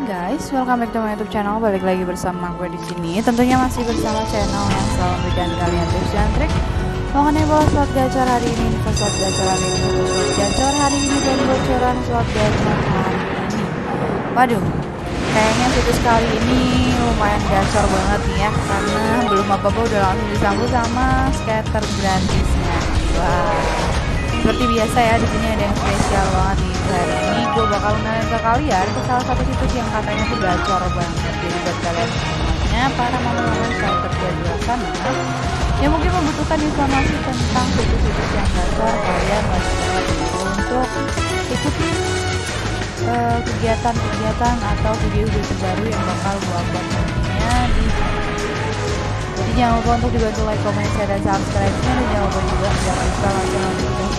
Hai guys, welcome back to my YouTube channel. Balik lagi bersama gue di sini. Tentunya masih bersama channel yang selalu memberikan kalian tips dan trik mengenai bola slot gacor hari ini, info slot gacor hari ini, slot gacor hari ini dan bocoran slot gacor hari ini. Waduh, kayaknya situs kali ini lumayan gacor banget nih ya, karena belum apa-apa udah langsung disambut sama scatter gratisnya. Wah seperti biasa ya di sini ada yang spesial banget nih hari ini gue bakal kenalin ke kalian ke salah satu situs yang katanya tuh gacor banget. Jadi buat kalian semuanya para mama-mama saya kerja di sana yang mungkin membutuhkan informasi tentang situs-situs yang gacor kalian wajib untuk ikuti eh, kegiatan-kegiatan uh, atau video-video terbaru yang bakal gue upload nantinya di jadi jangan lupa untuk dibantu like, comment, share, dan subscribe-nya. Dan jangan lupa juga jangan lupa langsung notifikasi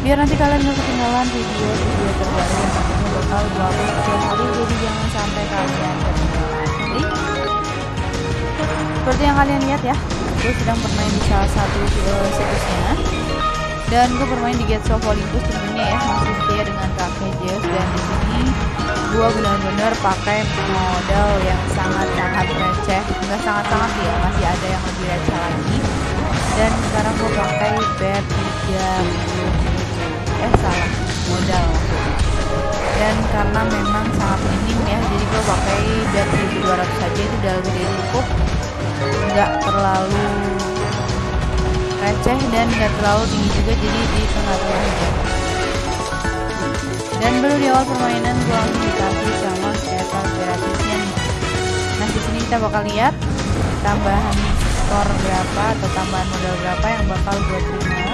biar nanti kalian gak ketinggalan video-video terbaru yang nantinya bakal gue upload setiap hari. Jadi jangan sampai kalian ketinggalan jadi seperti yang kalian lihat ya gue sedang bermain di salah satu uh, situsnya. Dan gue bermain di Gates of Olympus tentunya ya masih setia dengan kakek Zeus dan di sini gue benar-benar pakai modal yang sangat-sangat receh. Nggak sangat-sangat ya masih ada yang lebih receh lagi. Dan sekarang gue pakai bet 30 eh salah. Modal. Dan karena memang sangat minim ya jadi gue pakai dari 1200 saja itu udah lebih cukup. Nggak terlalu receh dan nggak terlalu tinggi juga jadi di tengah-tengah aja. Dan baru di awal permainan gue langsung dikasih sama scatter gratisnya nih. Nah di sini kita bakal lihat tambahan skor berapa atau tambahan modal berapa yang bakal gue terima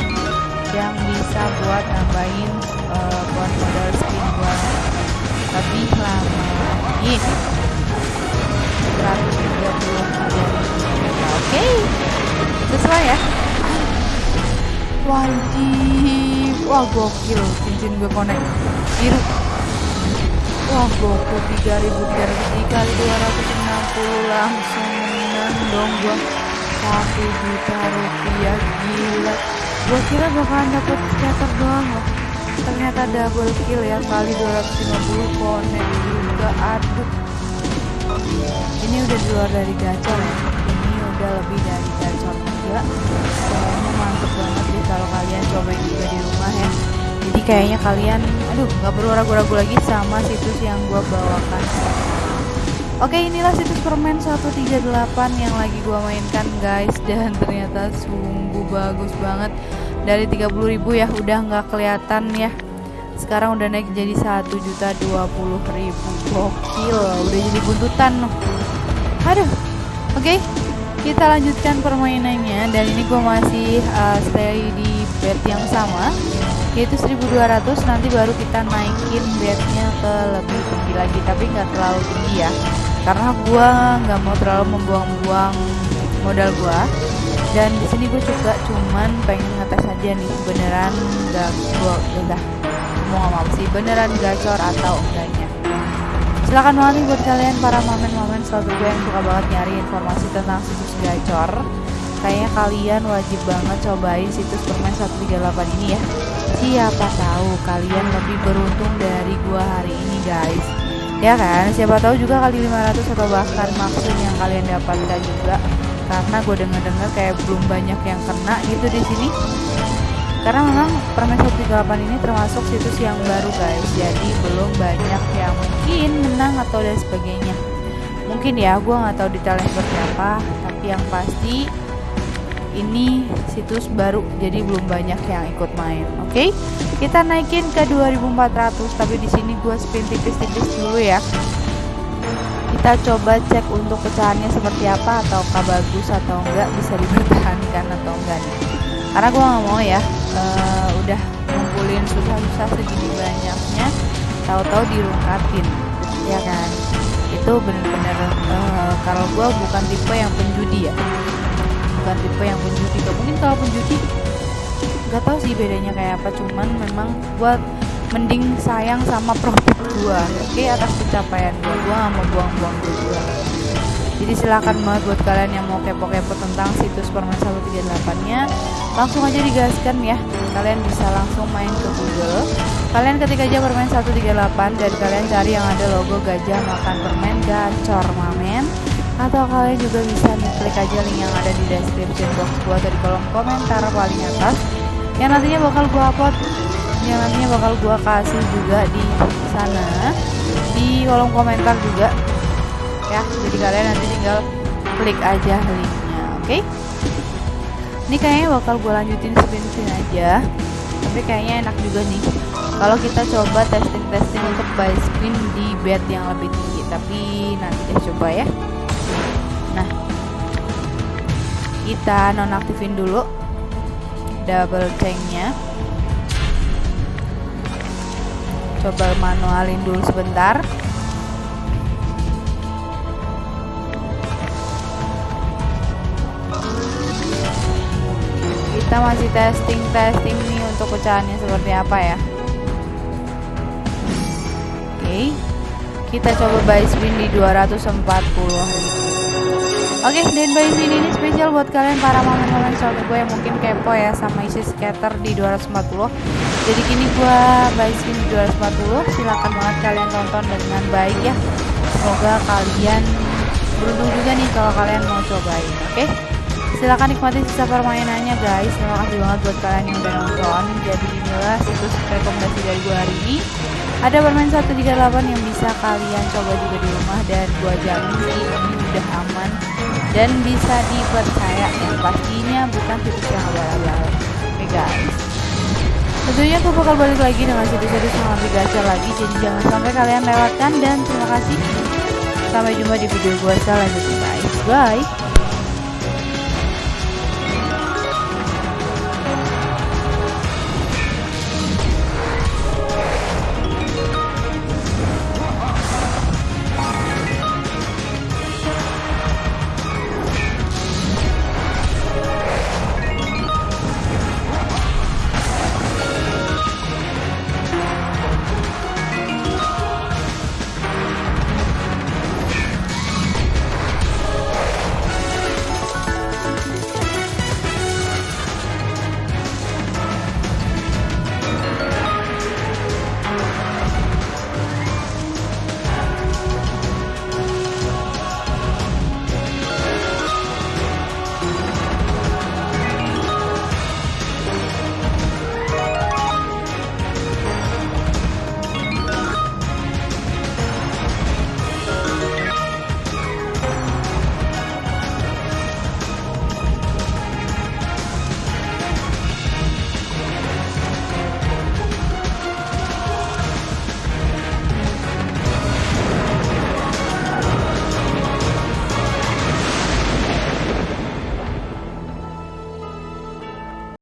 yang bisa buat nambahin uh, buat modal skin buat lebih lama. Lagi 133 oke. Sesuai ya? Wajib wah gokil. Cincin gue connect biru. Wah gokil. 3300 dikali 260 langsung menang dong gua. 1 juta rupiah. Gila gue kira bakalan dapet scatter doang loh ternyata double kill ya kali 250 connect juga aduh. Ini udah di luar dari gacor ya. Ini udah lebih dari gacor juga. Kayaknya mantep banget sih kalau kalian cobain juga di rumah ya. Jadi kayaknya kalian aduh nggak perlu ragu-ragu lagi sama situs yang gue bawakan. Oke inilah situs permen 138 yang lagi gua mainkan guys. Dan ternyata sungguh bagus banget dari 30.000 ya udah nggak kelihatan ya. Sekarang udah naik jadi 1 juta 20 ribu. Gokil udah jadi buntutan. Aduh oke. Okay, kita lanjutkan permainannya. Dan ini gua masih uh, stay di bed yang sama. Yaitu 1200 nanti baru kita naikin bednya ke lebih tinggi lagi. Tapi nggak terlalu tinggi ya. Karena gue nggak mau terlalu membuang-buang modal gue dan di sini gue juga cuman pengen ngetes aja nih beneran nggak gue udah mau ngomong sih beneran gacor atau enggaknya. Silahkan banget buat kalian para momen-momen selalu gue yang suka banget nyari informasi tentang situs gacor. Kayaknya kalian wajib banget cobain situs permen 138 ini ya. Siapa tahu kalian lebih beruntung dari gua hari ini guys. Ya kan? Siapa tahu juga kali 500 atau bahkan maksud yang kalian dapatkan juga karena gue dengar-dengar kayak belum banyak yang kena gitu di sini. Karena memang permen 138 ini termasuk situs yang baru guys. Jadi belum banyak yang mungkin menang atau dan sebagainya. Mungkin ya gue nggak tahu detailnya seperti apa tapi yang pasti ini situs baru jadi belum banyak yang ikut main oke? Okay? kita naikin ke 2400 tapi di sini gue spin tipis-tipis dulu ya kita coba cek untuk pecahannya seperti apa ataukah bagus atau enggak bisa dipertahankan atau enggak nih. Karena gue nggak mau ya uh, udah ngumpulin susah-susah segini banyaknya tahu-tahu dirungkatin ya kan? Itu bener-bener uh, kalau gue bukan tipe yang penjudi ya. Bukan tipe yang penjudi gak mungkin kalau penjudi. Nggak tahu sih bedanya kayak apa cuman memang buat mending sayang sama profit gua oke atas pencapaian gua gua gak mau buang-buang duit jadi silakan banget buat kalian yang mau kepo-kepo tentang situs permen 138 nya langsung aja digaskan ya. Kalian bisa langsung main ke google. Kalian ketik aja permen 138 dan kalian cari yang ada logo gajah makan permen gacor mamen. Atau kalian juga bisa nih klik aja link yang ada di description box gua atau di kolom komentar paling atas yang nantinya bakal gua upload yang nantinya bakal gua kasih juga di sana. Di kolom komentar juga. Ya jadi kalian nanti tinggal klik aja linknya oke? Okay? ini kayaknya bakal gue lanjutin spin-spin aja. Tapi kayaknya enak juga nih. Kalau kita coba testing-testing untuk buy spin di bed yang lebih tinggi. Tapi nanti deh coba ya. Nah kita nonaktifin dulu double tanknya coba manualin dulu sebentar kita masih testing testing nih untuk pecahannya seperti apa ya oke okay. kita coba buy spin di 240 Oke, okay, dan buy spin ini spesial buat kalian para momen-momen suami gue yang mungkin kepo ya sama isi scatter di 240. Jadi kini gue spin di 240. Silahkan banget kalian tonton dengan baik ya. Semoga kalian beruntung juga nih kalau kalian mau cobain, oke? Okay? silahkan nikmati sisa permainannya guys terima kasih banget buat kalian yang udah nonton jadi inilah situs rekomendasi dari gue hari ini ada permain 138 yang bisa kalian coba juga di rumah dan gua jamin ini udah aman dan bisa dipercaya dan pastinya bukan situs yang abal-abal oke guys. Tentunya aku bakal balik lagi dengan situs-situs yang lebih gacor lagi jadi jangan sampai kalian lewatkan dan terima kasih. Sampai jumpa di video gue selanjutnya guys. Bye